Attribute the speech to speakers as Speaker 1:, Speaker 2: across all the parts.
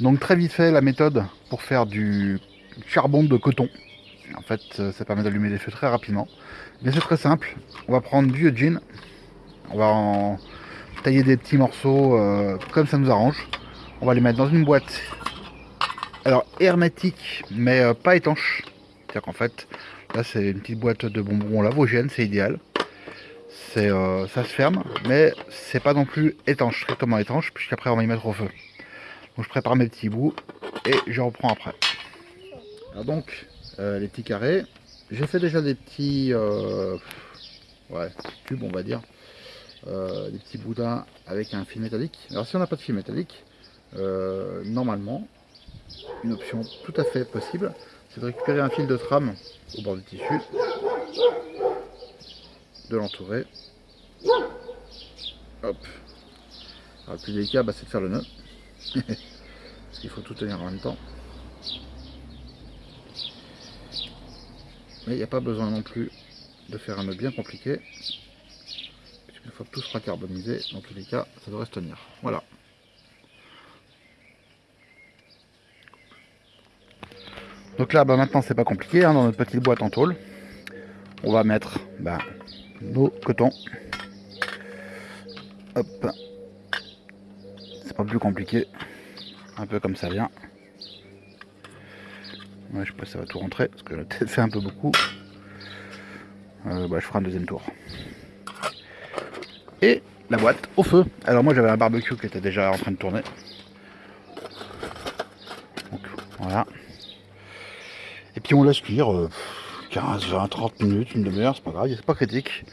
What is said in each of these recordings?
Speaker 1: Donc très vite fait la méthode pour faire du charbon de coton. En fait ça permet d'allumer des feux très rapidement. Mais c'est très simple. On va prendre du jean. On va en tailler des petits morceaux euh, comme ça nous arrange. On va les mettre dans une boîte. Alors hermétique mais euh, pas étanche. C'est-à-dire qu'en fait là c'est une petite boîte de bonbons lavogène, c'est idéal. Euh, ça se ferme mais c'est pas non plus étanche, strictement étanche puisqu'après on va y mettre au feu. Je prépare mes petits bouts et je reprends après. Donc, euh, les petits carrés. J'ai fait déjà des petits euh, ouais, cubes, on va dire. Euh, des petits boudins avec un fil métallique. Alors si on n'a pas de fil métallique, normalement, une option tout à fait possible, c'est de récupérer un fil de trame au bord du tissu, de l'entourer. Hop. Le plus délicat, bah, c'est de faire le nœud. Parce qu'il faut tout tenir en même temps. Mais il n'y a pas besoin non plus de faire un nœud bien compliqué. Puisqu'une fois que tout sera carbonisé, dans tous les cas, ça devrait se tenir. Voilà. Donc là, bah, maintenant, c'est pas compliqué. Hein, dans notre petite boîte en tôle, on va mettre bah, nos cotons. Hop. Pas plus compliqué un peu comme ça vient. Je sais pas si ça va tout rentrer, parce que tête fait un peu beaucoup. Euh, bah, je ferai un deuxième tour. Et la boîte au feu. Alors moi j'avais un barbecue qui était déjà en train de tourner. Voilà. Et puis on laisse cuire 15, 20, 30 minutes, une demi-heure, c'est pas grave, c'est pas critique.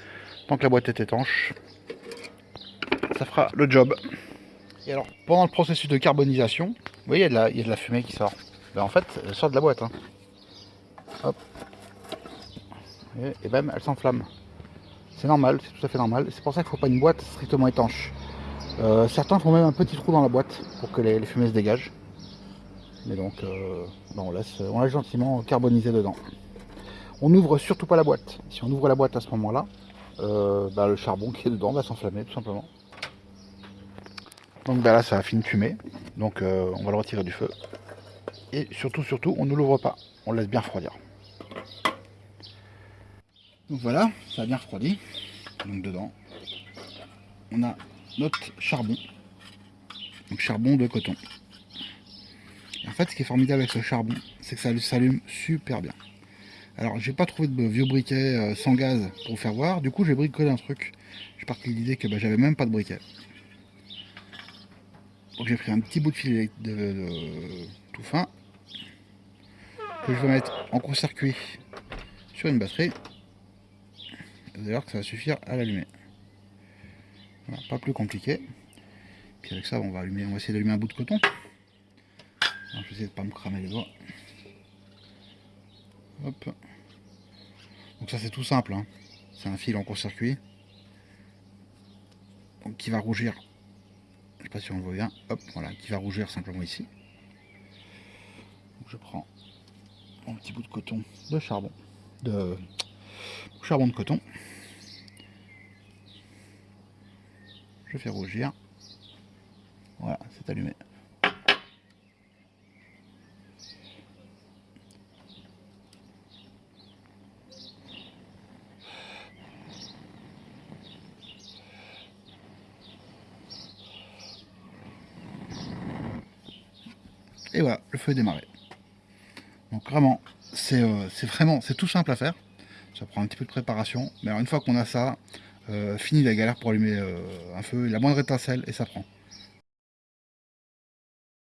Speaker 1: Tant que la boîte est étanche, ça fera le job. Et alors, pendant le processus de carbonisation, vous voyez, il y a de la, fumée qui sort. Ben, en fait, elle sort de la boîte. Hein. Hop. Et, même, elle s'enflamme. C'est normal, c'est tout à fait normal. C'est pour ça qu'il ne faut pas une boîte strictement étanche. Euh, certains font même un petit trou dans la boîte pour que les, fumées se dégagent. Mais donc, euh, ben, on, laisse, on laisse gentiment carboniser dedans. On n'ouvre surtout pas la boîte. Si on ouvre la boîte à ce moment-là, euh, ben, le charbon qui est dedans va s'enflammer tout simplement. Donc ben là ça a fini de fumer. Donc euh, on va le retirer du feu. Et surtout, surtout, on ne l'ouvre pas. On le laisse bien refroidir. Donc voilà, ça a bien refroidi. Donc dedans, on a notre charbon. Donc charbon de coton. en fait, ce qui est formidable avec ce charbon, c'est que ça s'allume super bien. Alors, j'ai pas trouvé de vieux briquet euh, sans gaz pour vous faire voir. Du coup, j'ai bricolé un truc. J'ai parti de l'idée que bah, j'avais même pas de briquet. Donc j'ai pris un petit bout de fil tout fin que je vais mettre en court-circuit sur une batterie. Vous allez voir que ça va suffire à l'allumer. pas plus compliqué. Puis avec ça, on va allumer, on va essayer d'allumer un bout de coton. je vais essayer de pas me cramer les doigts. Hop. Donc ça c'est tout simple. Hein. C'est un fil en court-circuit. qui va rougir je sais pas si on le voit bien, hop, voilà, qui va rougir simplement ici. je prends mon petit bout de coton de charbon, de charbon de coton. Je fais rougir. Voilà, c'est allumé. Et voilà, le feu est démarré. Donc vraiment, euh, c'est vraiment, c'est tout simple à faire. Ça prend un petit peu de préparation. Mais alors une fois qu'on a ça, euh, fini la galère pour allumer euh, un feu, la moindre étincelle et ça prend.